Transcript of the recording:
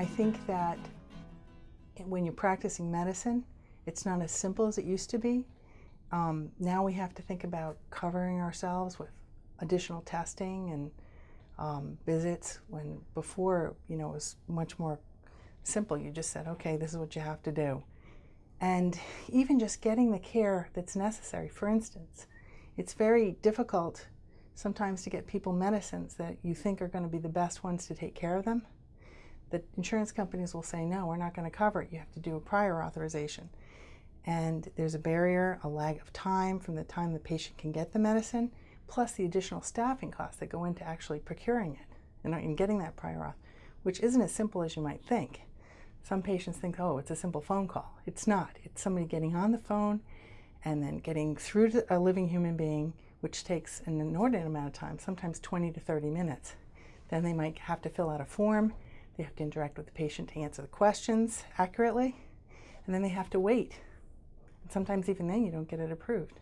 I think that when you're practicing medicine, it's not as simple as it used to be. Um, now we have to think about covering ourselves with additional testing and um, visits when before, you know, it was much more simple. You just said, okay, this is what you have to do. And even just getting the care that's necessary. For instance, it's very difficult sometimes to get people medicines that you think are going to be the best ones to take care of them. The insurance companies will say, no, we're not going to cover it. You have to do a prior authorization. And there's a barrier, a lag of time from the time the patient can get the medicine, plus the additional staffing costs that go into actually procuring it and, getting that prior auth, which isn't as simple as you might think. Some patients think, oh, it's a simple phone call. It's not. It's somebody getting on the phone and then getting through to a living human being, which takes an inordinate amount of time, sometimes 20 to 30 minutes. Then they might have to fill out a form. They have to interact with the patient to answer the questions accurately. And then they have to wait. And sometimes even then you don't get it approved.